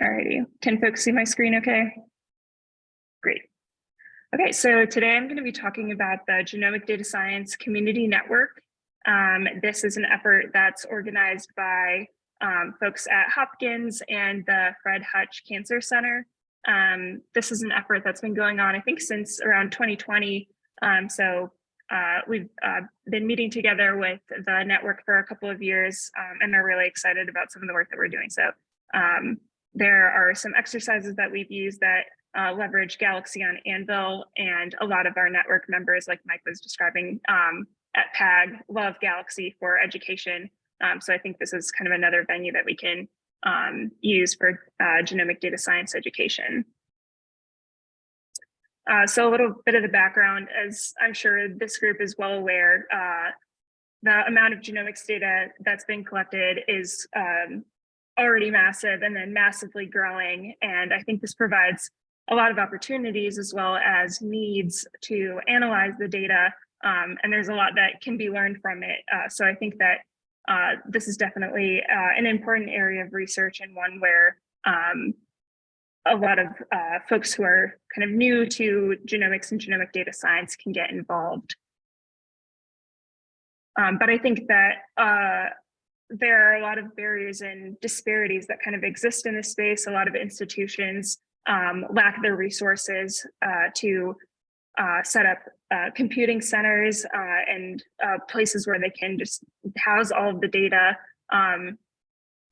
Alrighty, can folks see my screen okay? Great. Okay, so today I'm going to be talking about the Genomic Data Science Community Network. Um, this is an effort that's organized by um, folks at Hopkins and the Fred Hutch Cancer Center. Um, this is an effort that's been going on, I think, since around 2020. Um, so uh, we've uh, been meeting together with the network for a couple of years um, and are really excited about some of the work that we're doing. So um, there are some exercises that we've used that uh, leverage Galaxy on Anvil and a lot of our network members, like Mike was describing um, at PAG, love Galaxy for education. Um, so I think this is kind of another venue that we can um, use for uh, genomic data science education. Uh, so a little bit of the background, as I'm sure this group is well aware, uh, the amount of genomics data that's been collected is um, already massive and then massively growing. And I think this provides a lot of opportunities as well as needs to analyze the data. Um, and there's a lot that can be learned from it. Uh, so I think that uh, this is definitely uh, an important area of research and one where um, a lot of uh, folks who are kind of new to genomics and genomic data science can get involved. Um, but I think that uh, there are a lot of barriers and disparities that kind of exist in this space. A lot of institutions um, lack the resources uh, to uh, set up uh, computing centers uh, and uh, places where they can just house all of the data, um,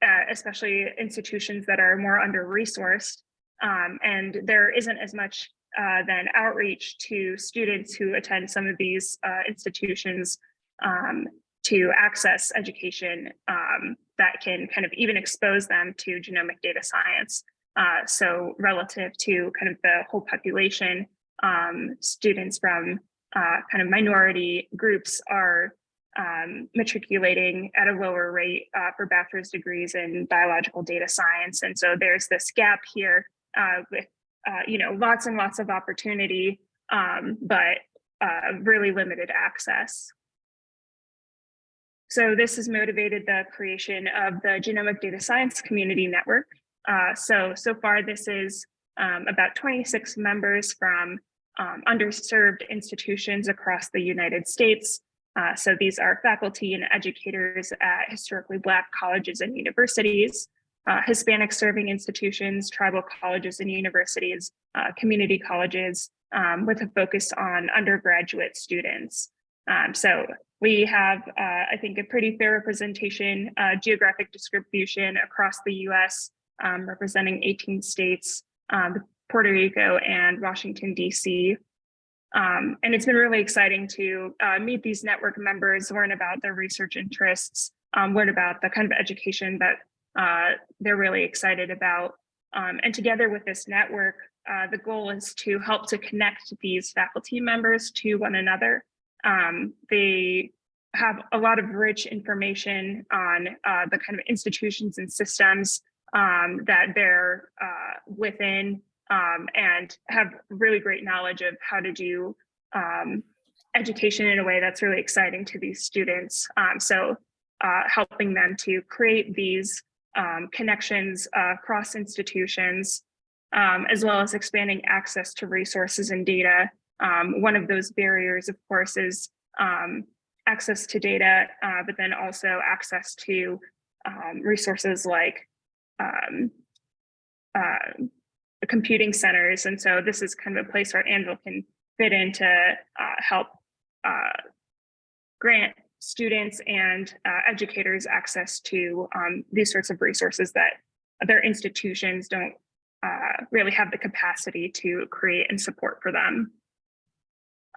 uh, especially institutions that are more under-resourced. Um, and there isn't as much then outreach to students who attend some of these institutions um, to access education um, that can kind of even expose them to genomic data science. Uh, so relative to kind of the whole population, um, students from uh, kind of minority groups are um, matriculating at a lower rate uh, for bachelor's degrees in biological data science. And so there's this gap here uh, with, uh, you know, lots and lots of opportunity, um, but uh, really limited access. So this has motivated the creation of the Genomic Data Science Community Network. Uh, so, so far this is um, about 26 members from um, underserved institutions across the United States. Uh, so these are faculty and educators at historically Black colleges and universities, uh, Hispanic serving institutions, tribal colleges and universities, uh, community colleges, um, with a focus on undergraduate students. Um, so we have, uh, I think, a pretty fair representation, uh, geographic distribution across the US, um, representing 18 states, um, Puerto Rico and Washington, DC. Um, and it's been really exciting to uh, meet these network members, learn about their research interests, um, learn about the kind of education that uh, they're really excited about. Um, and together with this network, uh, the goal is to help to connect these faculty members to one another um, they have a lot of rich information on uh, the kind of institutions and systems um, that they're uh, within um, and have really great knowledge of how to do um, education in a way that's really exciting to these students. Um, so uh, helping them to create these um, connections across institutions, as well as expanding access to resources and data um, one of those barriers, of course, is um, access to data, uh, but then also access to um, resources like um, uh, computing centers. And so this is kind of a place where Anvil can fit in to uh, help uh, grant students and uh, educators access to um, these sorts of resources that their institutions don't uh, really have the capacity to create and support for them.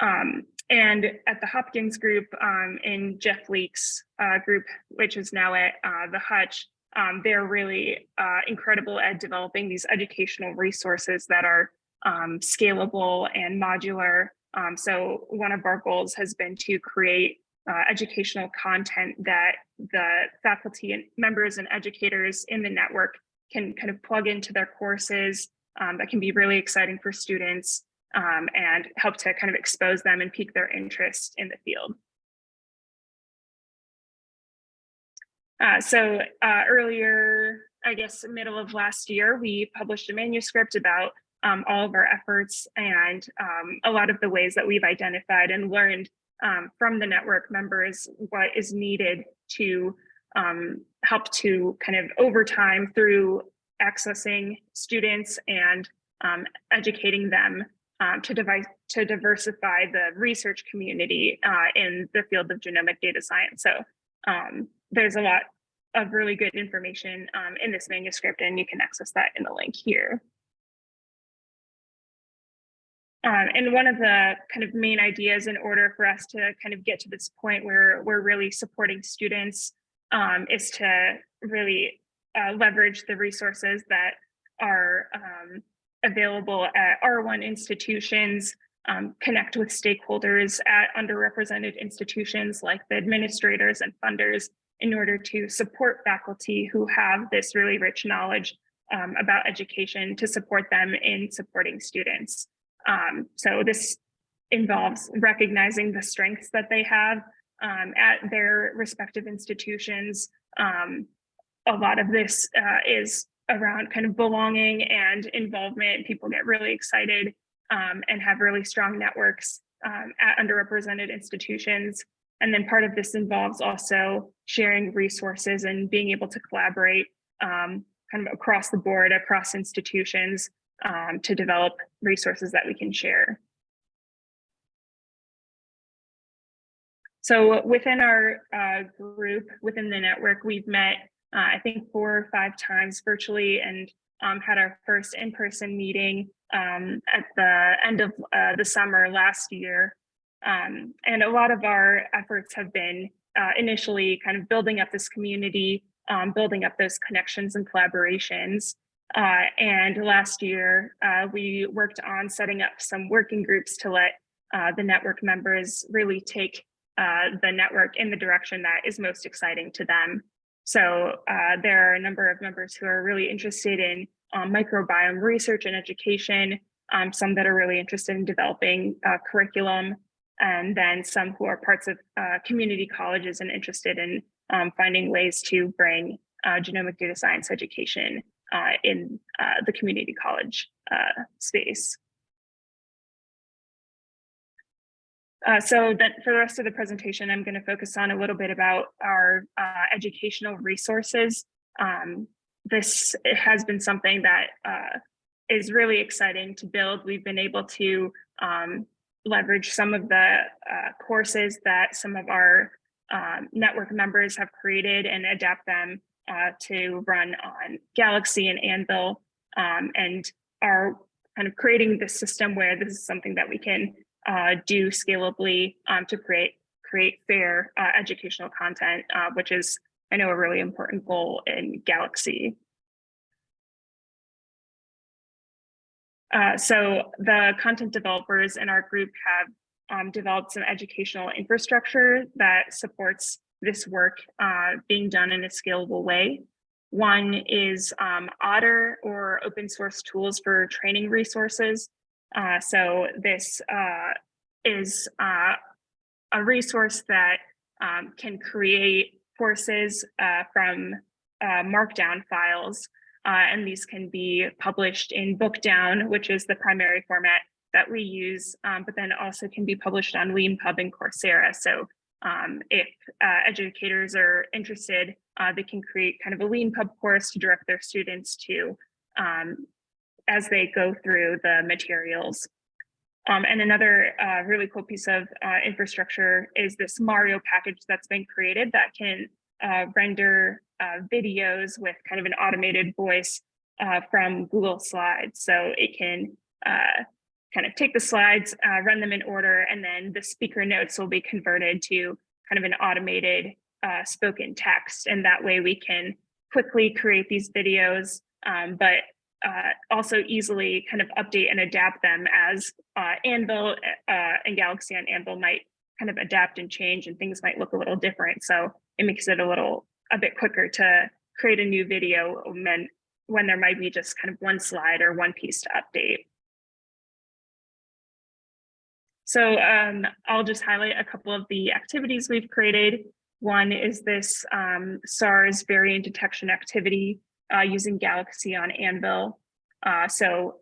Um, and at the Hopkins group um, in Jeff Leek's uh, group, which is now at uh, the Hutch, um, they're really uh, incredible at developing these educational resources that are um, scalable and modular. Um, so one of our goals has been to create uh, educational content that the faculty and members and educators in the network can kind of plug into their courses um, that can be really exciting for students um, and help to kind of expose them and pique their interest in the field. Uh, so uh, earlier I guess, middle of last year, we published a manuscript about um, all of our efforts and um, a lot of the ways that we've identified and learned um, from the network members what is needed to um, help to kind of over time through accessing students and um, educating them um, to, device, to diversify the research community uh, in the field of genomic data science. So um, there's a lot of really good information um, in this manuscript and you can access that in the link here. Um, and one of the kind of main ideas in order for us to kind of get to this point where we're really supporting students um, is to really uh, leverage the resources that are um, available at R1 institutions, um, connect with stakeholders at underrepresented institutions like the administrators and funders in order to support faculty who have this really rich knowledge um, about education to support them in supporting students. Um, so this involves recognizing the strengths that they have um, at their respective institutions. Um, a lot of this uh, is around kind of belonging and involvement. People get really excited um, and have really strong networks um, at underrepresented institutions. And then part of this involves also sharing resources and being able to collaborate um, kind of across the board, across institutions um, to develop resources that we can share. So within our uh, group, within the network, we've met, uh, I think, four or five times virtually and um, had our first in-person meeting um, at the end of uh, the summer last year. Um, and a lot of our efforts have been uh, initially kind of building up this community, um, building up those connections and collaborations. Uh, and last year, uh, we worked on setting up some working groups to let uh, the network members really take uh, the network in the direction that is most exciting to them. So uh, there are a number of members who are really interested in um, microbiome research and education, um, some that are really interested in developing uh, curriculum, and then some who are parts of community colleges and interested in um, finding ways to bring genomic data science education uh, in uh, the community college uh, space. Uh, so that for the rest of the presentation, I'm going to focus on a little bit about our uh, educational resources. Um, this has been something that uh, is really exciting to build. We've been able to um, leverage some of the courses that some of our um, network members have created and adapt them uh, to run on Galaxy and Anvil um, and are kind of creating this system where this is something that we can uh, do scalably um, to create create fair uh, educational content, uh, which is, I know, a really important goal in Galaxy. Uh, so the content developers in our group have um, developed some educational infrastructure that supports this work uh, being done in a scalable way. One is um, OTTR or open source tools for training resources. Uh, so this uh, is uh, a resource that um, can create courses uh, from uh, markdown files. and these can be published in Bookdown, which is the primary format that we use, um, but then also can be published on LeanPub and Coursera. So um, if uh, educators are interested, uh, they can create kind of a LeanPub course to direct their students to um, as they go through the materials. Um, and another uh, really cool piece of uh, infrastructure is this Mario package that's been created that can uh, render uh, videos with kind of an automated voice from Google Slides. So it can kind of take the slides, uh, run them in order, and then the speaker notes will be converted to kind of an automated uh, spoken text. And that way we can quickly create these videos, um, but uh, also easily kind of update and adapt them as uh, Anvil uh, and Galaxy on Anvil might kind of adapt and change and things might look a little different. So it makes it a little, a bit quicker to create a new video when, when there might be just kind of one slide or one piece to update. So um, I'll just highlight a couple of the activities we've created. One is this um, SARS variant detection activity. Uh, using Galaxy on Anvil. Uh, so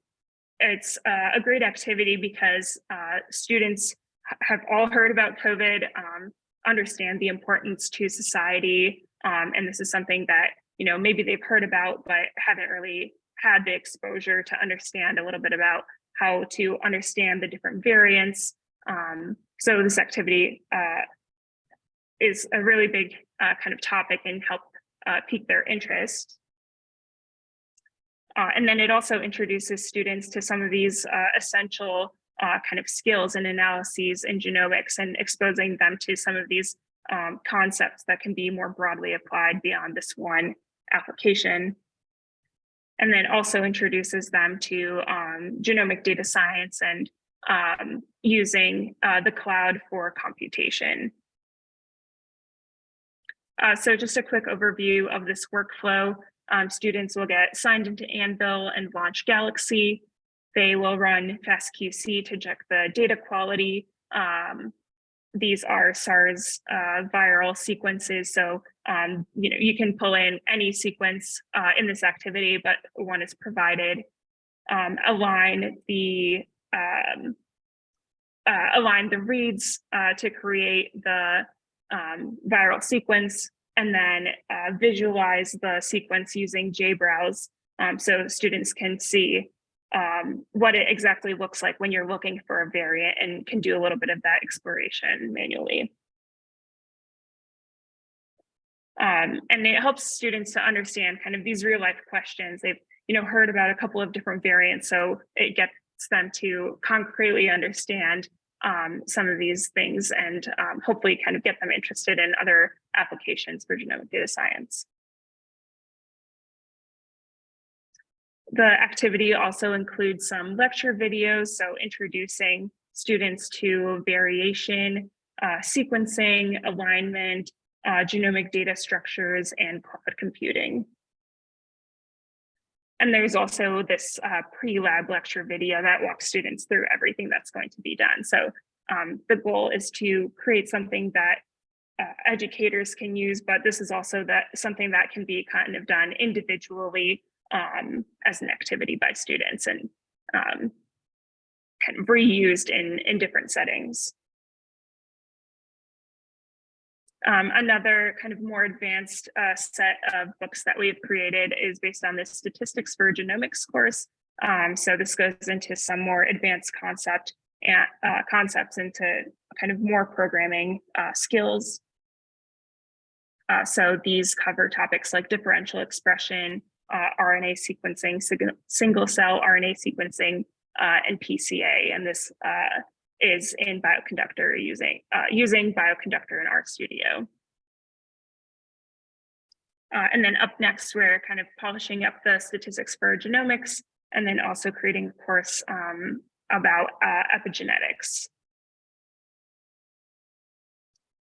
it's uh, a great activity because uh, students have all heard about COVID, um, understand the importance to society, um, and this is something that you know maybe they've heard about but haven't really had the exposure to understand a little bit about how to understand the different variants. Um, so this activity uh, is a really big uh, kind of topic and help uh, pique their interest. Uh, and then it also introduces students to some of these uh, essential uh, kind of skills and analyses in genomics and exposing them to some of these um, concepts that can be more broadly applied beyond this one application. And then also introduces them to um, genomic data science and um, using uh, the cloud for computation. Uh, so just a quick overview of this workflow. Um, students will get signed into Anvil and launch Galaxy. They will run FastQC to check the data quality. Um, these are SARS uh, viral sequences. So, um, you know, you can pull in any sequence uh, in this activity, but one is provided. Um, align the um, uh, align the reads uh, to create the um, viral sequence and then uh, visualize the sequence using JBrowse um, so students can see um, what it exactly looks like when you're looking for a variant and can do a little bit of that exploration manually. Um, and it helps students to understand kind of these real life questions. They've you know heard about a couple of different variants, so it gets them to concretely understand um, some of these things and um, hopefully kind of get them interested in other applications for genomic data science. The activity also includes some lecture videos, so introducing students to variation, uh, sequencing, alignment, uh, genomic data structures, and cloud computing. And there's also this uh, pre-lab lecture video that walks students through everything that's going to be done. So um, the goal is to create something that uh, educators can use, but this is also that something that can be kind of done individually um, as an activity by students and um, kind of reused in, in different settings. Um, another kind of more advanced uh, set of books that we've created is based on the statistics for genomics course. Um, so this goes into some more advanced concept and uh, concepts into kind of more programming uh, skills. Uh, so these cover topics like differential expression, uh, RNA sequencing, single cell RNA sequencing, uh, and PCA. And this is in Bioconductor using, uh, using Bioconductor in RStudio. Uh, and then up next, we're kind of polishing up the statistics for genomics and then also creating a course um, about uh, epigenetics.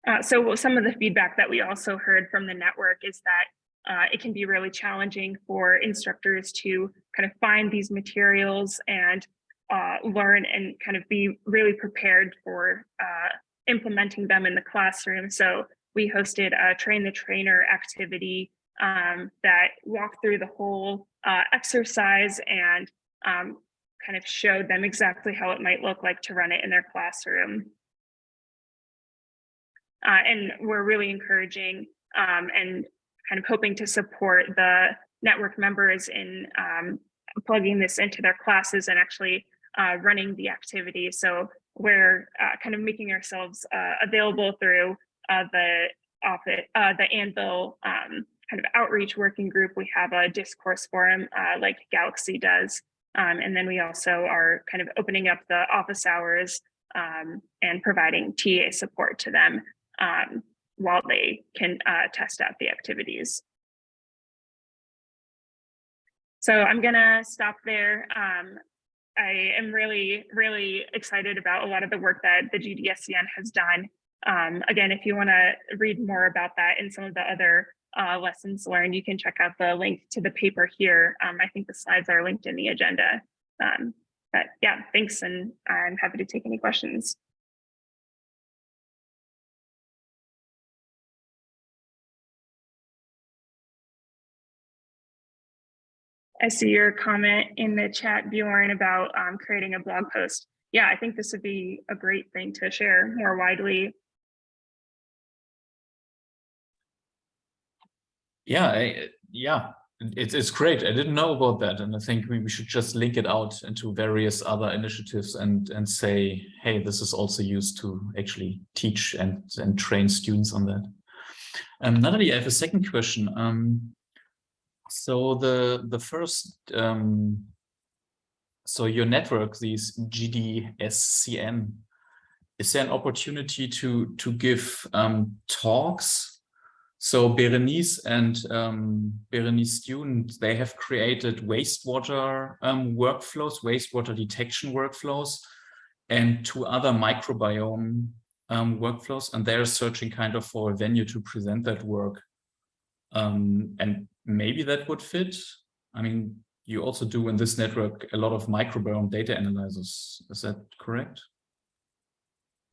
Uh, so some of the feedback that we also heard from the network is that uh, it can be really challenging for instructors to kind of find these materials and uh, learn and kind of be really prepared for uh, implementing them in the classroom. So we hosted a train the trainer activity um, that walked through the whole uh, exercise and um, kind of showed them exactly how it might look like to run it in their classroom. Uh, and we're really encouraging um, and kind of hoping to support the network members in um, plugging this into their classes and actually uh, running the activity. So we're uh, kind of making ourselves uh, available through uh, the office, uh, the Anvil um, kind of outreach working group. We have a discourse forum uh, like Galaxy does. Um, and then we also are kind of opening up the office hours um, and providing TA support to them um, while they can test out the activities. So I'm gonna stop there. I am really, really excited about a lot of the work that the GDSCN has done. Um, again, if you want to read more about that and some of the other uh, lessons learned, you can check out the link to the paper here. Um, I think the slides are linked in the agenda. Um, but yeah, thanks, and I'm happy to take any questions. I see your comment in the chat, Bjorn, about um, creating a blog post. Yeah, I think this would be a great thing to share more widely. Yeah, I, yeah, it's it's great. I didn't know about that, and I think we, we should just link it out into various other initiatives and and say, hey, this is also used to actually teach and and train students on that. Um, Natalie, I have a second question. Um, so the the first um, so your network, these GDSCN, is there an opportunity to to give um, talks so Berenice and um, Berenice student, they have created wastewater um, workflows, wastewater detection workflows, and two other microbiome um, workflows. And they're searching kind of for a venue to present that work. Um, and maybe that would fit. I mean, you also do in this network a lot of microbiome data analysis. Is that correct?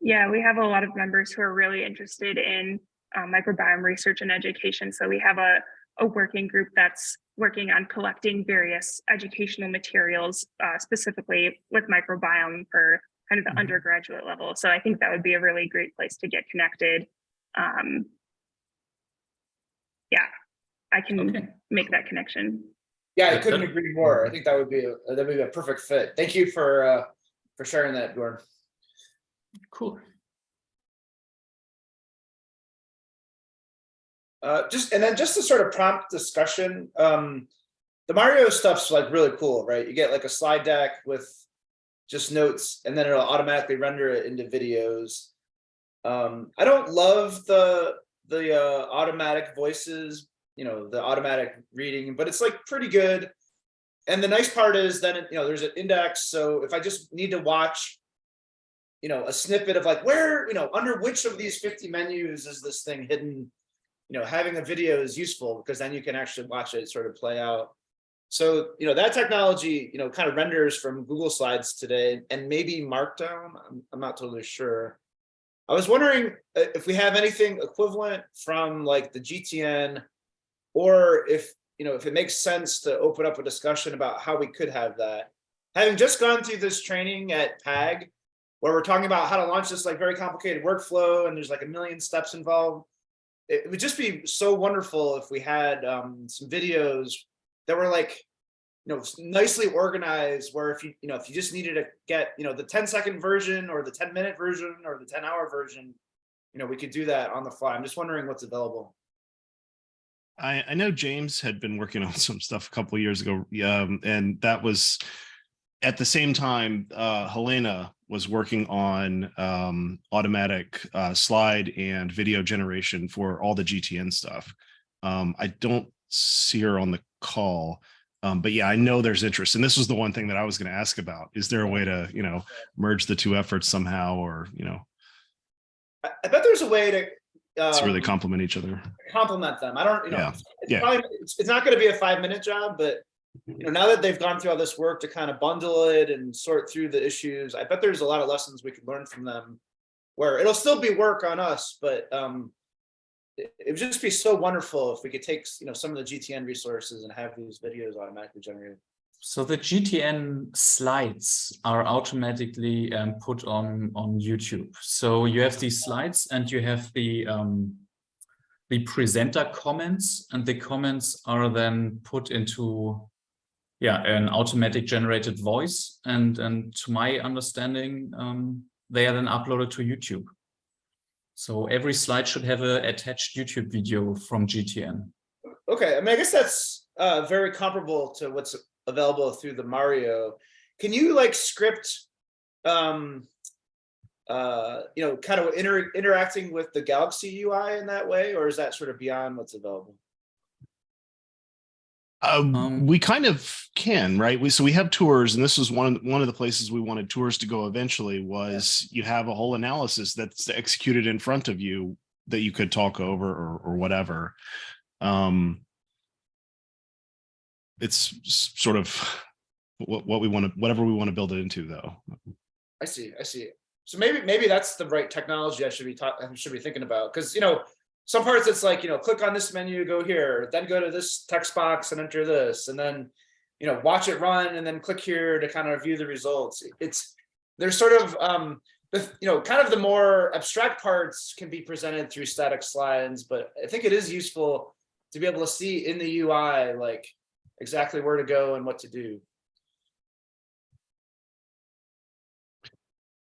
Yeah, we have a lot of members who are really interested in uh, microbiome research and education. So we have a, a working group that's working on collecting various educational materials, uh, specifically with microbiome for kind of the mm -hmm. undergraduate level. So I think that would be a really great place to get connected. Um, yeah, I can okay. make that connection. Yeah, I couldn't agree more. I think that would be a, that would be a perfect fit. Thank you for uh, for sharing that, Gordon. Cool. Uh, just and then just to sort of prompt discussion, um, the Mario stuff's like really cool, right? You get like a slide deck with just notes, and then it'll automatically render it into videos. Um, I don't love the the uh, automatic voices, you know, the automatic reading, but it's like pretty good. And the nice part is then, you know, there's an index. So if I just need to watch, you know, a snippet of like where, you know, under which of these 50 menus is this thing hidden you know, having a video is useful because then you can actually watch it sort of play out. So, you know, that technology, you know, kind of renders from Google Slides today and maybe Markdown. I'm, I'm not totally sure. I was wondering uh, if we have anything equivalent from like the GTN or if, you know, if it makes sense to open up a discussion about how we could have that. Having just gone through this training at PAG, where we're talking about how to launch this like very complicated workflow and there's like a million steps involved it would just be so wonderful if we had um, some videos that were like, you know, nicely organized where if you, you know, if you just needed to get, you know, the 10 second version or the 10 minute version or the 10 hour version, you know, we could do that on the fly. I'm just wondering what's available. I, I know James had been working on some stuff a couple years ago, um, and that was at the same time, uh, Helena was working on um, automatic uh, slide and video generation for all the GTN stuff. Um, I don't see her on the call, um, but yeah, I know there's interest. And this was the one thing that I was going to ask about. Is there a way to, you know, merge the two efforts somehow or, you know? I bet there's a way to um, to really complement each other. Complement them. I don't, you know, yeah. it's, yeah. Probably, it's, it's not going to be a five minute job, but you know, now that they've gone through all this work to kind of bundle it and sort through the issues, I bet there's a lot of lessons we could learn from them where it'll still be work on us, but um, it, it would just be so wonderful if we could take, you know, some of the GTN resources and have these videos automatically generated. So the GTN slides are automatically um, put on on YouTube. So you have these slides and you have the um, the presenter comments, and the comments are then put into yeah, an automatic generated voice. And, and to my understanding, um, they are then uploaded to YouTube. So every slide should have a attached YouTube video from GTN. Okay, I mean, I guess that's uh, very comparable to what's available through the Mario. Can you like script, um, uh, you know, kind of inter interacting with the Galaxy UI in that way, or is that sort of beyond what's available? Um, um, we kind of can, right? We so we have tours, and this was one of one of the places we wanted tours to go eventually. Was you have a whole analysis that's executed in front of you that you could talk over or or whatever. Um, it's sort of what what we want to whatever we want to build it into, though. I see. I see. So maybe maybe that's the right technology I should be I should be thinking about because you know some parts it's like, you know, click on this menu, go here, then go to this text box and enter this. And then you know, watch it run and then click here to kind of view the results. It's, there's sort of, um, the, you know, kind of the more abstract parts can be presented through static slides, but I think it is useful to be able to see in the UI, like exactly where to go and what to do.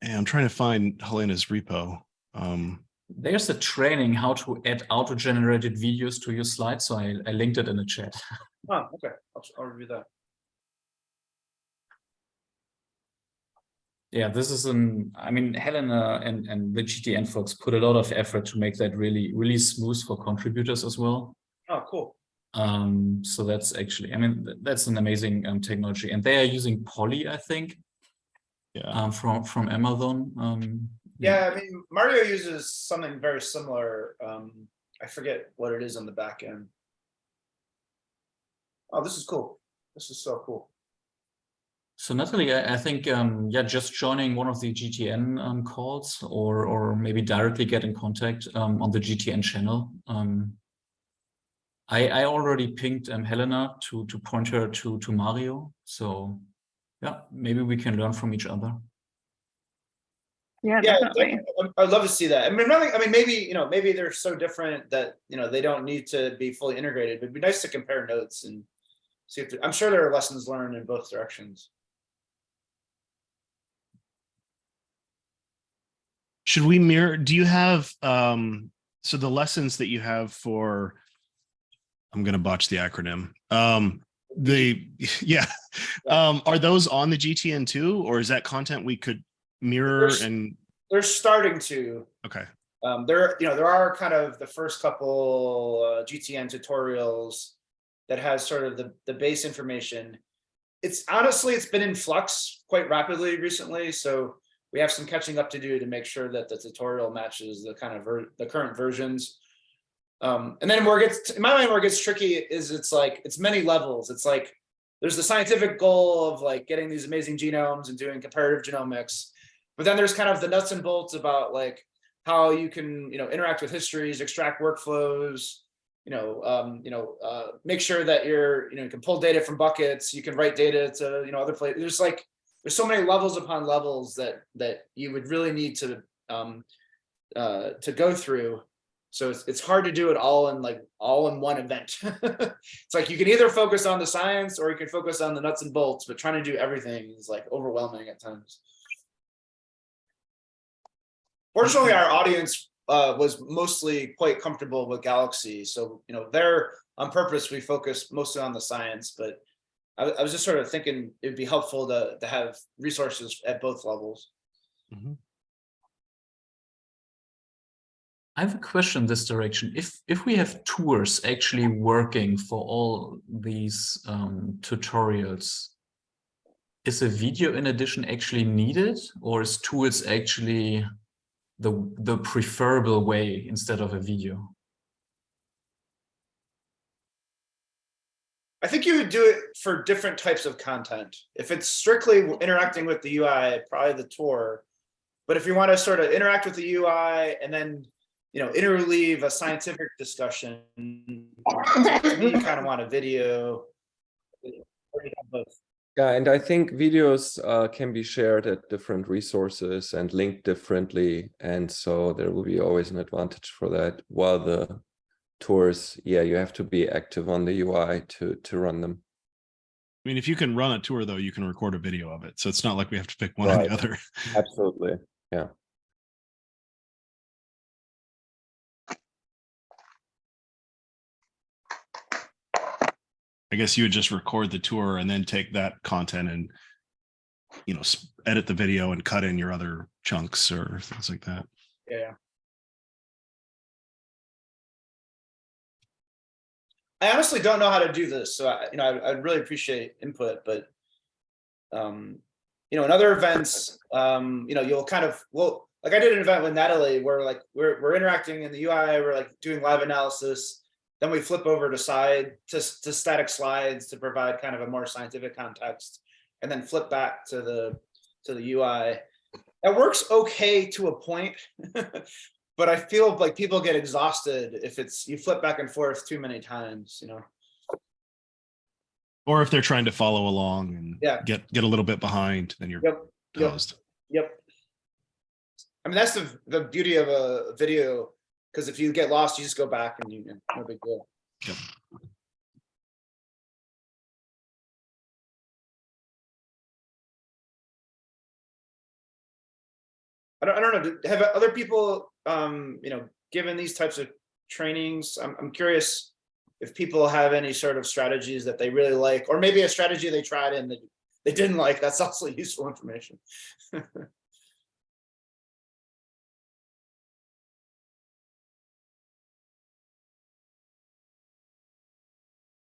And I'm trying to find Helena's repo. Um, There's a training how to add auto-generated videos to your slides, so I, I linked it in the chat. Oh, okay, I'll, I'll review that. Yeah, this is an, I mean, Helena and, and the GTN folks put a lot of effort to make that really, really smooth for contributors as well. Oh, cool. Um, so that's actually, I mean, that's an amazing um, technology and they are using Polly, I think, yeah. um, from, from Amazon. Um, Yeah, I mean, Mario uses something very similar. Um, I forget what it is on the back end. Oh, this is cool. This is so cool. So Natalie, I, I think, um, yeah, just joining one of the GTN um, calls or, or maybe directly get in contact um, on the GTN channel. Um, I, I already pinged um, Helena to, to point her to, to Mario. So yeah, maybe we can learn from each other. Yeah, Yeah, definitely. definitely. I'd love to see that. I mean, nothing, I mean, maybe, you know, maybe they're so different that, you know, they don't need to be fully integrated, but it'd be nice to compare notes and see if, I'm sure there are lessons learned in both directions. Should we mirror, do you have, um, so the lessons that you have for, I'm gonna botch the acronym, um, the, yeah, um, are those on the GTN too, or is that content we could mirror There's- and, They're starting to, okay, Um, there, you know, there are kind of the first couple uh, GTN tutorials that has sort of the, the base information. It's honestly, it's been in flux quite rapidly recently, so we have some catching up to do to make sure that the tutorial matches the kind of ver- the current versions. Um, and then where it gets, in my mind, where it gets tricky is it's like, it's many levels. It's like, there's the scientific goal of like getting these amazing genomes and doing comparative genomics. But then there's kind of the nuts and bolts about like, how you can, you know, interact with histories, extract workflows, you know, um, you know, uh, make sure that you're, you know, you can pull data from buckets, you can write data to, you know, other places. There's like, there's so many levels upon levels that that you would really need to um, uh, to go through. So it's it's hard to do it all in like all in one event. it's like you can either focus on the science or you can focus on the nuts and bolts, but trying to do everything is like overwhelming at times. Fortunately, our audience uh, was mostly quite comfortable with Galaxy. So, you know, there on purpose, we focused mostly on the science, but I, I was just sort of thinking it'd be helpful to, to have resources at both levels. I have a question in this direction. If if we have tours actually working for all these um, tutorials, is a video in addition actually needed, or is tools actually the the preferable way instead of a video? I think you would do it for different types of content. If it's strictly interacting with the UI, probably the tour. But if you want to sort of interact with the UI and then, you know, interleave a scientific discussion, you kind of want a video. or you have both. Yeah, and I think videos uh, can be shared at different resources and linked differently. And so there will be always an advantage for that. While the tours, yeah, you have to be active on the UI to, to run them. I mean, if you can run a tour though, you can record a video of it. So it's not like we have to pick one or the other. Absolutely. Yeah. I guess you would just record the tour and then take that content and, you know, edit the video and cut in your other chunks or things like that. Yeah. I honestly don't know how to do this, so I, you know, I, I'd really appreciate input, but. Um, you know, in other events, um, you know, you'll kind of, well, like I did an event with Natalie where like, we're, we're interacting in the UI, we're like doing live analysis. Then we flip over to side, to, to static slides to provide kind of a more scientific context. And then flip back to the, to the UI. That works okay to a point. But I feel like people get exhausted if it's, you flip back and forth too many times, you know? Or if they're trying to follow along and Yeah. get, get a little bit behind, then you're Yep, yep. Yep. I mean, that's the, the beauty of a video, because if you get lost, you just go back and you, no big deal. Yep. I don't, I don't know, have other people, um, you know, given these types of trainings, I'm, I'm curious if people have any sort of strategies that they really like, or maybe a strategy they tried and that they didn't like, that's also useful information.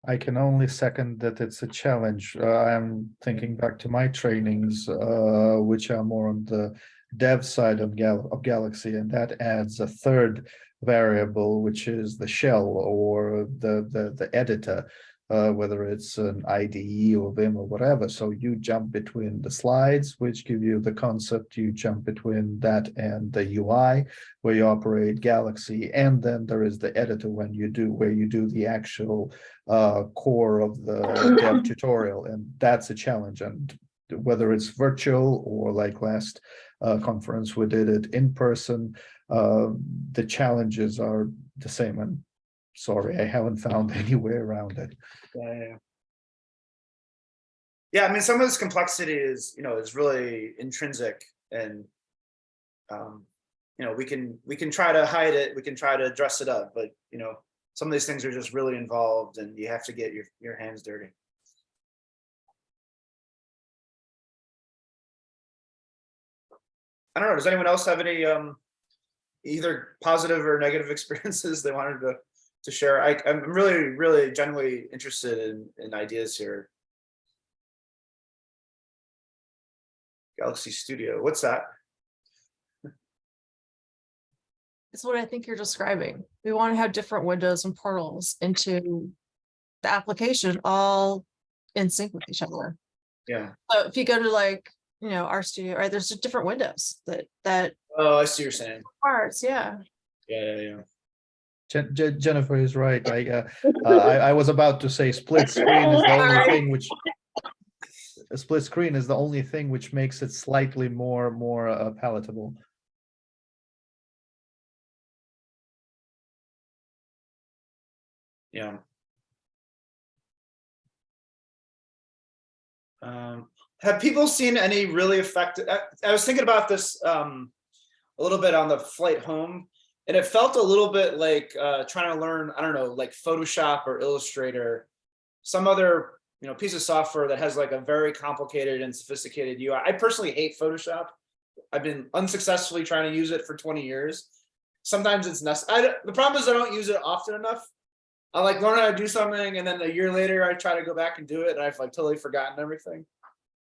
I can only second that it's a challenge. Uh, I'm thinking back to my trainings, uh, which are more on the dev side of Gal of Galaxy, and that adds a third variable, which is the shell or the the the editor, uh, whether it's an IDE or Vim or whatever. So you jump between the slides, which give you the concept. You jump between that and the UI, where you operate Galaxy, and then there is the editor when you do where you do the actual uh, core of the dev tutorial, and that's a challenge. And whether it's virtual or like last uh, conference, we did it in person, uh, the challenges are the same. And sorry, I haven't found any way around it. Yeah, yeah, I mean, some of this complexity is, you know, is really intrinsic and um, you know, we can we can try to hide it, we can try to dress it up, but you know, some of these things are just really involved and you have to get your your hands dirty. I don't know, does anyone else have any um either positive or negative experiences they wanted to to share. I, I'm really, really genuinely interested in, in ideas here. Galaxy Studio, what's that? It's what I think you're describing. We want to have different windows and portals into the application all in sync with each other. Yeah. So if you go to like, you know, RStudio, right, there's just different windows that, that Oh, I see what you're saying. parts, yeah. Yeah, yeah, yeah. Jen- Jen- Jennifer is right. I, uh, uh, I, I was about to say split screen is the only thing which. A split screen is the only thing which makes it slightly more, more uh, palatable. Yeah. Um, have people seen any really effective, I, I was thinking about this um, a little bit on the flight home. And it felt a little bit like uh, trying to learn, I don't know, like Photoshop or Illustrator, some other, you know, piece of software that has like a very complicated and sophisticated UI. I personally hate Photoshop. I've been unsuccessfully trying to use it for 20 years. Sometimes it's necessary. The problem is I don't use it often enough. I like learn how to do something and then a year later I try to go back and do it and I've like totally forgotten everything.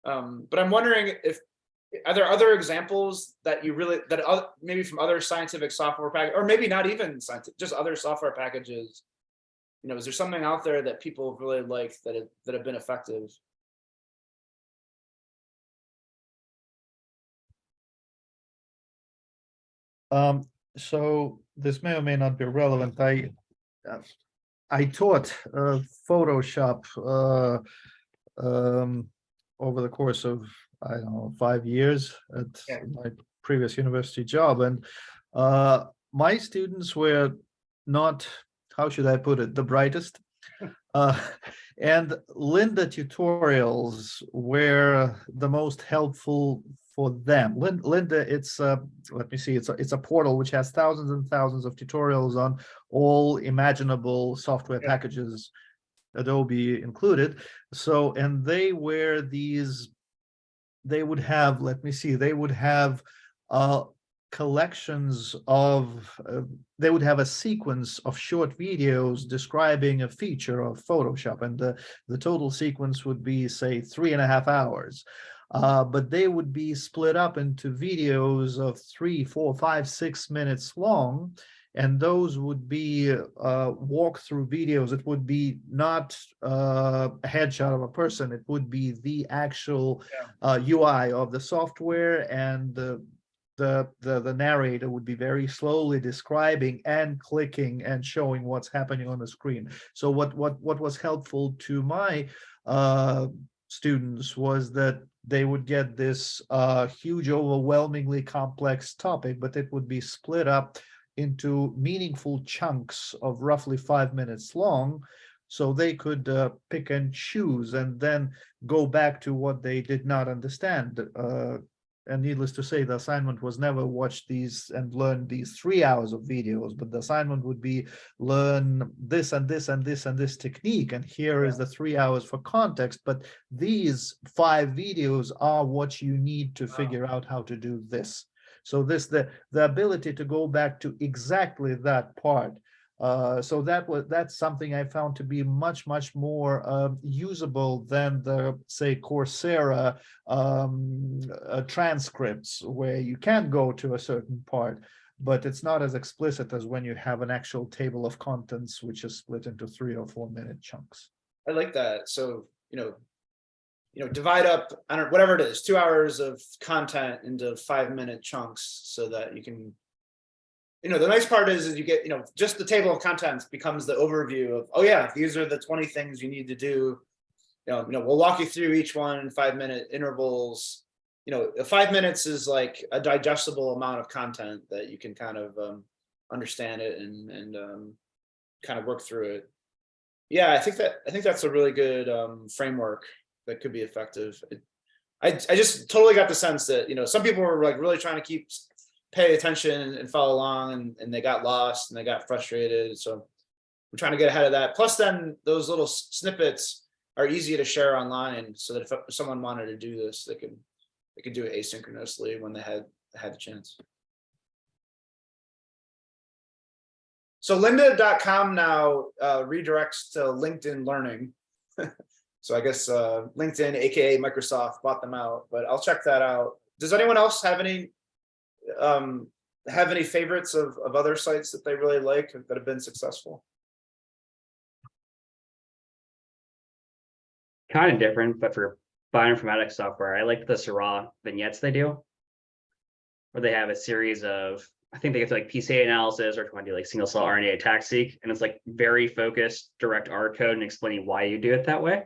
Um, but I'm wondering if, are there other examples that you really, that oth- maybe from other scientific software pack, or maybe not even scientific, just other software packages? You know, is there something out there that people really like that have, that have been effective? Um, so this may or may not be relevant. I, uh, I taught uh, Photoshop uh, um, over the course of, I don't know, five years at Yeah. my previous university job. And uh, my students were not, how should I put it, the brightest. Uh, and Lynda tutorials were the most helpful for them. Lin- Lynda, it's uh, let me see, it's a, it's a portal which has thousands and thousands of tutorials on all imaginable software Yeah. packages, Adobe included. So, and they were these, they would have, let me see, they would have uh, collections of, uh, they would have a sequence of short videos describing a feature of Photoshop and the, the total sequence would be, say, three and a half hours. Uh, but they would be split up into videos of three, four, five, six minutes long. And those would be uh, walkthrough videos. It would be not uh, a headshot of a person. It would be the actual uh, UI of the software and the, the, the, the narrator would be very slowly describing and clicking and showing what's happening on the screen. So what, what, what was helpful to my uh, students was that they would get this uh, huge, overwhelmingly complex topic, but it would be split up into meaningful chunks of roughly five minutes long. So they could uh, pick and choose and then go back to what they did not understand. Uh, and needless to say, the assignment was never watch these and learn these three hours of videos, but the assignment would be learn this and this and this and this technique. And here is the three hours for context, but these five videos are what you need to figure out how to do this. So this, the, the ability to go back to exactly that part. Uh, so that was, that's something I found to be much, much more um, usable than the, say, Coursera um, uh, transcripts where you can go to a certain part, but it's not as explicit as when you have an actual table of contents, which is split into three or four minute chunks. I like that. So, you know, you know, divide up, I don't, whatever it is, two hours of content into five minute chunks so that you can. You know, the nice part is, is you get, you know, just the table of contents becomes the overview of, oh yeah, these are the 20 things you need to do. You know, you know, we'll walk you through each one in five minute intervals. You know, five minutes is like a digestible amount of content that you can kind of um, understand it and, and um, kind of work through it. Yeah, I think that, I think that's a really good um, framework that could be effective. It- I, I just totally got the sense that, you know, some people were like really trying to keep, pay attention and- and follow along and, and they got lost and they got frustrated. So we're trying to get ahead of that. Plus then those little snippets are easy to share online so that if someone wanted to do this, they could, they could do it asynchronously when they had, had the chance. So lynda.com now uh, redirects to LinkedIn Learning. So I guess uh, LinkedIn, AKA Microsoft bought them out, but I'll check that out. Does anyone else have any um, have any favorites of, of other sites that they really like that have been successful? kind of different, but for bioinformatics software, I like the Seurat vignettes they do. Where they have a series of, I think they get to like PCA analysis or trying to do like single cell RNA ATAC seq, and it's like very focused, direct R code and explaining why you do it that way.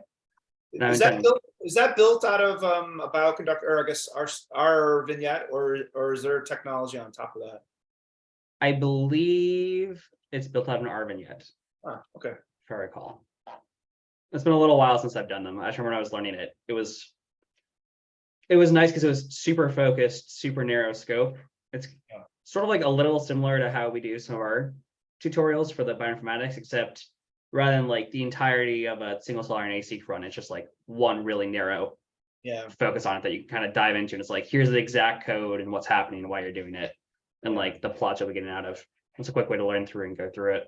Is that built, is that built out of um, a bioconductor, or I guess R, R vignette, or, or is there technology on top of that? I believe it's built out of an R vignette, Ah, okay. if I recall. It's been a little while since I've done them. I remember when I was learning it. It was. It was nice because it was super focused, super narrow scope. It's sort of like a little similar to how we do some of our tutorials for the bioinformatics, except rather than like the entirety of a single cell RNA seq run, it's just like one really narrow Yeah, focus on it that you can kind of dive into. And it's like, here's the exact code and what's happening and why you're doing it. And like the plots you'll be getting out of. It's a quick way to learn through and go through it.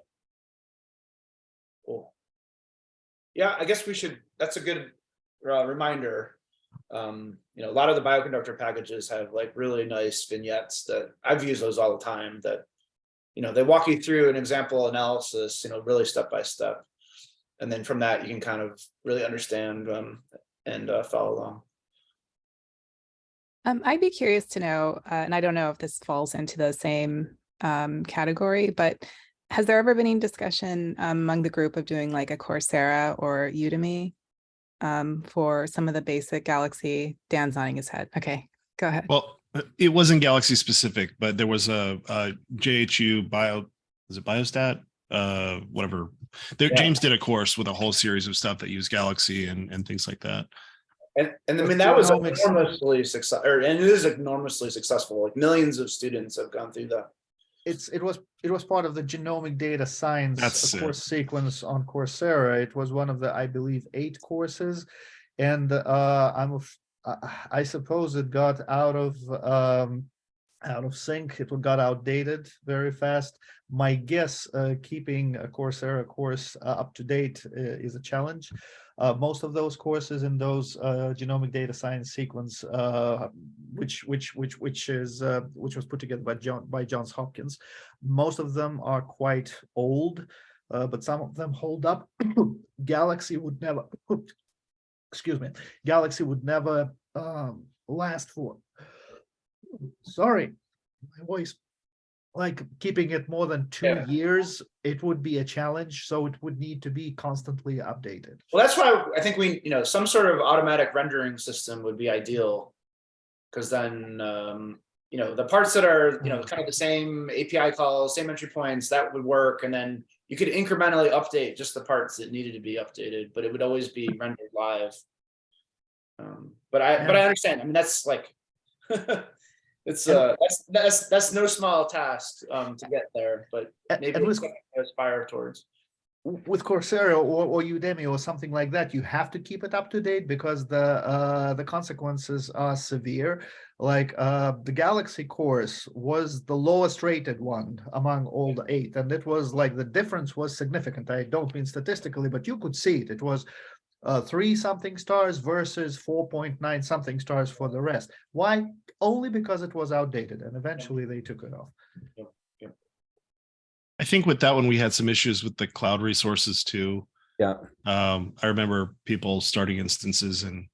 cool. Yeah, I guess we should, that's a good uh, reminder. Um, you know, a lot of the bioconductor packages have like really nice vignettes that I've used those all the time that, you know, they walk you through an example analysis, you know, really step by step. And then from that, you can kind of really understand um, and uh, follow along. Um, I'd be curious to know, uh, and I don't know if this falls into the same um, category, but has there ever been any discussion um, among the group of doing like a Coursera or Udemy um, for some of the basic Galaxy? Dan's nodding his head. Okay, go ahead. Well, it wasn't Galaxy specific, but there was a, a JHU bio, is it Biostat? Uh, whatever. There, Yeah. James did a course with a whole series of stuff that used Galaxy and, and things like that. And, and I mean, that was enormously success, or, and it is enormously successful, like millions of students have gone through that. It's, it was, it was part of the genomic data science That's uh, it. course sequence on Coursera. It was one of the, I believe, eight courses. And uh, I'm, af- I- suppose it got out of, um, out of sync. It got outdated very fast. My guess, uh, keeping a Coursera course uh, up to date uh, is a challenge. Uh, most of those courses in those uh, genomic data science sequence, uh, which which which which is which was put together by John by Johns Hopkins, most of them are quite old, but some of them hold up. Galaxy would never, excuse me, Galaxy would never um, last for. Sorry, my voice. Like keeping it more than two Yeah. years, it would be a challenge, so it would need to be constantly updated. Well, that's why I think we, you know, some sort of automatic rendering system would be ideal. Cause then, um, you know, the parts that are, you know, kind of the same API calls, same entry points, that would work. And then you could incrementally update just the parts that needed to be updated, but it would always be rendered live. Um, but I, but I understand. I mean, that's like. It's uh, that's, that's, that's no small task, um, to get there, but maybe with- aspire towards. with Coursera or, or Udemy or something like that, you have to keep it up to date because the uh, the consequences are severe. Like uh, the Galaxy course was the lowest rated one among all the eight, and it was like the difference was significant. I don't mean statistically, but you could see it. It was uh, three something stars versus four point nine something stars for the rest. Why? Only because it was outdated, and eventually they took it off. I think with that one, we had some issues with the cloud resources too. Yeah. Um, I remember people starting instances and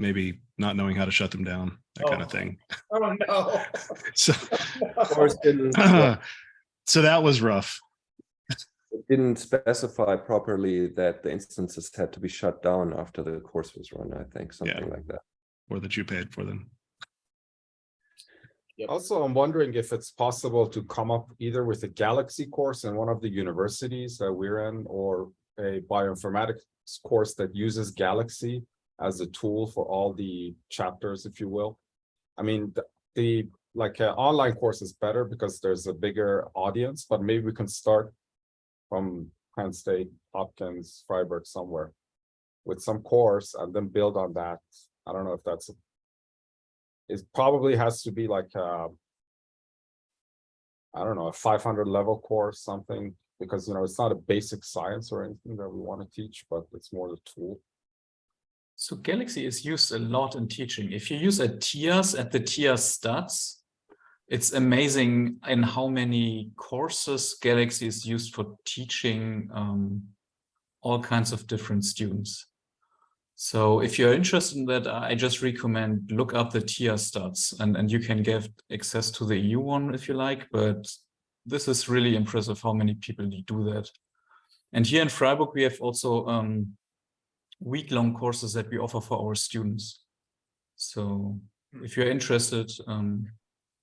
maybe not knowing how to shut them down, that kind Oh. of thing. Oh, no. So, Course didn't, yeah, so that was rough. it didn't specify properly that the instances had to be shut down after the course was run, I think, something like that. Or that you paid for them. Also, I'm wondering if it's possible to come up either with a Galaxy course in one of the universities that we're in or a bioinformatics course that uses Galaxy as a tool for all the chapters, if you will. I mean, the, the like uh, online course is better because there's a bigger audience, but maybe we can start from Penn State, Hopkins, Freiburg, somewhere with some course and then build on that. I don't know if that's it probably has to be like uh I don't know, a five hundred level course, something, because you know, it's not a basic science or anything that we want to teach, but it's more the tool. So Galaxy is used a lot in teaching. If you use a TIaaS at the TIaaS stats, it's amazing in how many courses Galaxy is used for teaching um, all kinds of different students. So if you're interested in that, I just recommend look up the TIA stats and, and you can get access to the EU one if you like, but this is really impressive how many people do that. And here in Freiburg, we have also um, week-long courses that we offer for our students. So if you're interested, um,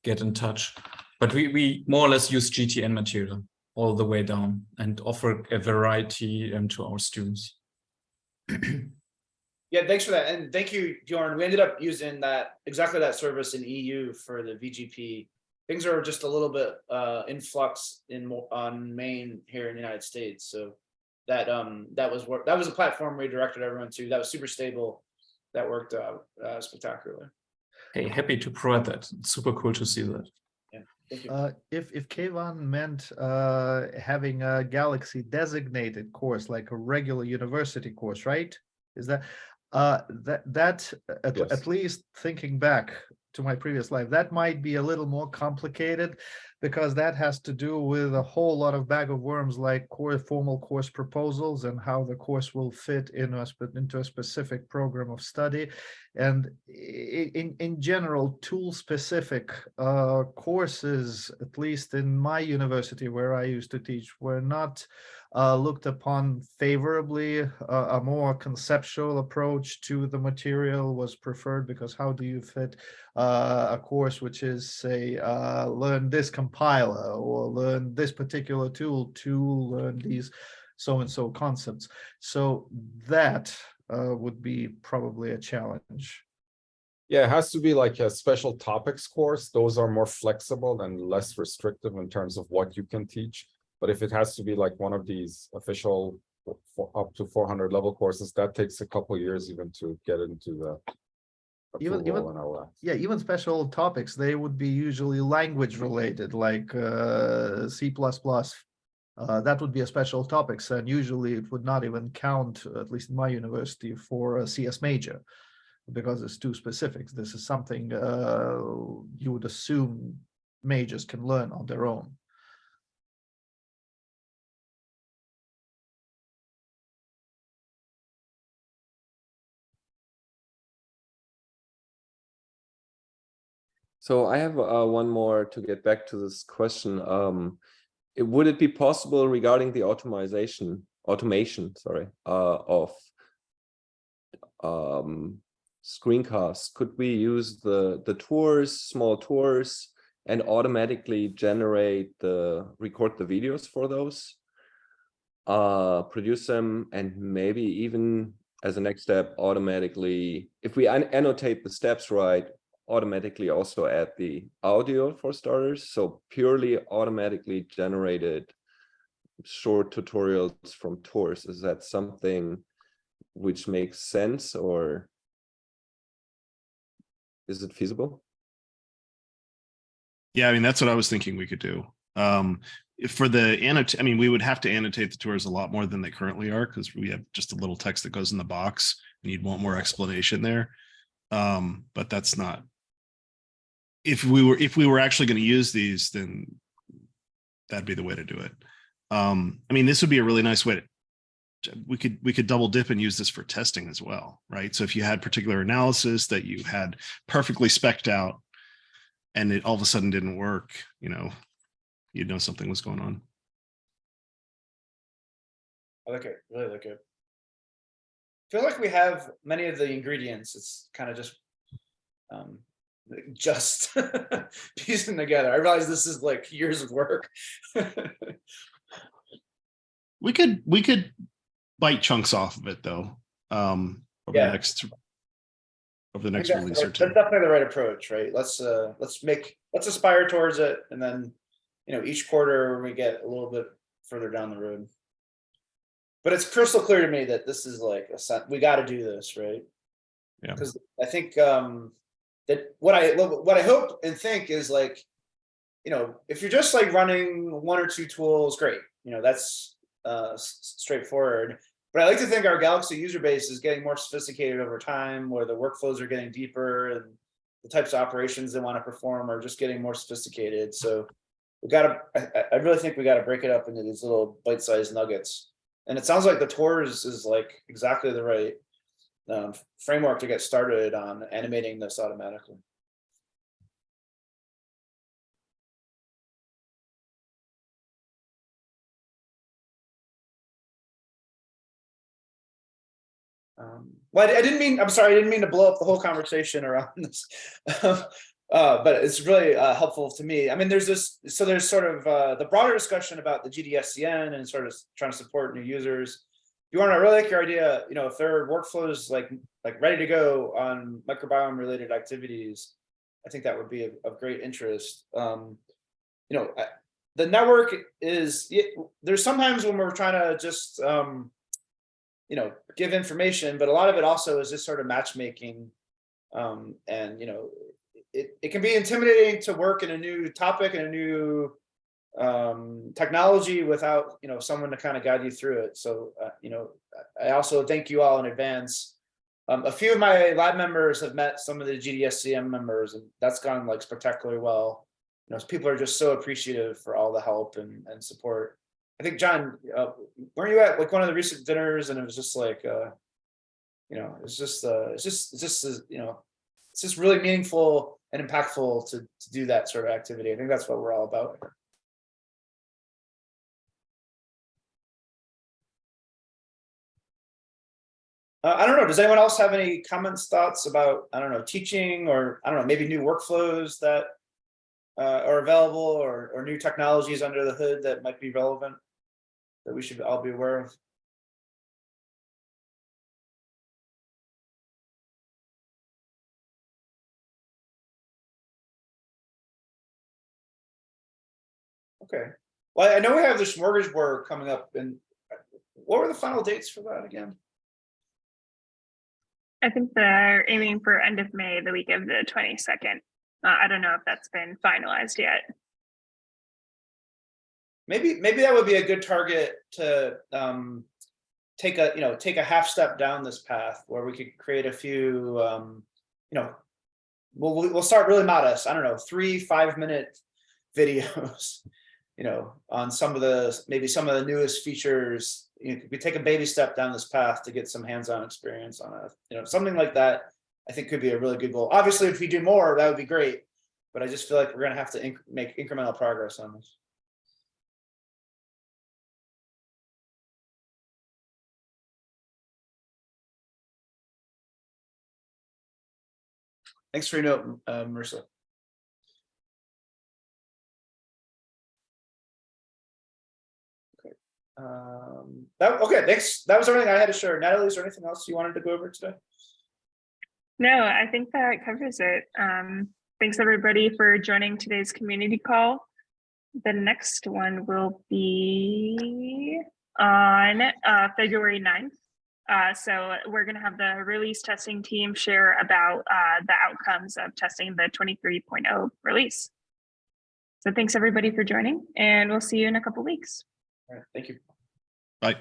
get in touch. But we, we more or less use GTN material all the way down and offer a variety um, to our students. Yeah, thanks for that. And thank you, Bjorn. We ended up using that, exactly that service in EU for the VGP. Things are just a little bit uh in flux in on Main here in the United States. So that um that was work, that was a platform we directed everyone to. That was super stable. That worked out uh, spectacularly. Hey, happy to provide that. It's super cool to see that. Thank you. Uh, if, if Kayvon meant, uh, having a Galaxy designated course, like a regular university course, right? Is that, uh, that, that, at, Yes. at least thinking back to my previous life, that might be a little more complicated because that has to do with a whole lot of bag of worms like core formal course proposals and how the course will fit in a, into a specific program of study. And in, in general, tool specific uh, courses, at least in my university where I used to teach, were not uh, looked upon favorably. Uh, a more conceptual approach to the material was preferred because how do you fit uh, a course which is say uh, learn this compiler or learn this particular tool to learn these so and so concepts. So that uh, would be probably a challenge. Yeah, it has to be like a special topics course. Those are more flexible and less restrictive in terms of what you can teach. But if it has to be like one of these official up to four hundred level courses, that takes a couple years even to get into the Even- even- and all that. Yeah, even special topics, they would be usually language related, like uh, C++. Uh, that would be a special topics, and usually it would not even count, at least in my university, for a CS major. Because it's too specific. This is something uh, you would assume majors can learn on their own. So I have uh, one more to get back to this question. Um, it- would it be possible regarding the automation, automation, sorry, uh, of um, screencasts? Could we use the the tours, small tours, and automatically generate the record the videos for those? Uh, produce them and maybe even as a next step, automatically, if we an- annotate the steps right, automatically also add the audio for starters. So purely automatically generated short tutorials from tours. Is that something which makes sense or is it feasible? Yeah, I mean, that's what I was thinking we could do. Um, for the annotate, I mean, we would have to annotate the tours a lot more than they currently are because we have just a little text that goes in the box and you'd want more explanation there. Um, but that's not. If we were, if we were actually going to use these, then that'd be the way to do it. Um, I mean, this would be a really nice way to we could we could double dip and use this for testing as well, right? So if you had particular analysis that you had perfectly specked out and it all of a sudden didn't work, you know, you'd know something was going on. I like it, really like it. Feel like we have many of the ingredients, it's kind of just. Um, just piecing together. I realize this is like years of work. We could we could bite chunks off of it though. Um over Yeah. the next over the next release That's or that's two. definitely the right approach, right? Let's, uh, let's make, let's aspire towards it and then, you know, each quarter we get a little bit further down the road. But it's crystal clear to me that this is like a we gotta do this, right? Yeah. Cause I think, um, that what I, what I hope and think is like, you know, if you're just like running one or two tools, great, you know, that's, uh, straightforward. But I like to think our Galaxy user base is getting more sophisticated over time, where the workflows are getting deeper and the types of operations they want to perform are just getting more sophisticated. So we gotta, I, I- I really think we gotta break it up into these little bite-sized nuggets. And it sounds like the tours is like exactly the right um, framework to get started on animating this automatically. Um, well, I didn't mean, I'm sorry, I didn't mean to blow up the whole conversation around this. Uh, but it's really uh, helpful to me. I mean, there's this, so there's sort of uh, the broader discussion about the GDSCN and sort of trying to support new users. You want to really like your idea, you know, if there are workflows like, like ready to go on microbiome related activities, I think that would be of, of great interest. Um, you know, I- the network is, yeah, there's sometimes when we're trying to just, um, you know, give information, but a lot of it also is just sort of matchmaking. Um, and, you know, it, it can be intimidating to work in a new topic and a new um, technology without, you know, someone to kind of guide you through it. So, uh, you know, I also thank you all in advance. Um, a few of my lab members have met some of the GDSCN members and that's gone like spectacularly well. You know, people are just so appreciative for all the help and, and support. I think, John, uh, weren't you at like one of the recent dinners and it was just like, uh, you know, it's just, uh, it's just, it's just, uh, you know, it's just really meaningful and impactful to, to do that sort of activity. I think that's what we're all about. Uh, I don't know, does anyone else have any comments, thoughts about, I don't know, teaching or, I don't know, maybe new workflows that uh, are available or, or new technologies under the hood that might be relevant that we should all be aware of? Okay, well, I know we have the smorgasbord coming up and what were the final dates for that again? I think they're aiming for end of May, the week of the twenty-second. Uh, I don't know if that's been finalized yet. Maybe, maybe that would be a good target to um. Take a, you know, take a half step down this path where we could create a few um, you know. We'll we'll start really modest, I don't know, three, five minute videos. You know, on some of the, maybe some of the newest features, you know, we take a baby step down this path to get some hands-on experience on it, you know, something like that. I think could be a really good goal. Obviously, if we do more, that would be great. But I just feel like we're gonna have to inc- make incremental progress on this. Thanks for your note, uh, Marissa. Um, that, okay, thanks. That was everything I had to share. Natalie, is there anything else you wanted to go over today? No, I think that covers it. Um, thanks everybody for joining today's community call. The next one will be on uh, February 9th. Uh, so we're going to have the release testing team share about uh, the outcomes of testing the 23.0 release. So thanks everybody for joining and we'll see you in a couple weeks. All right, thank you. Bye.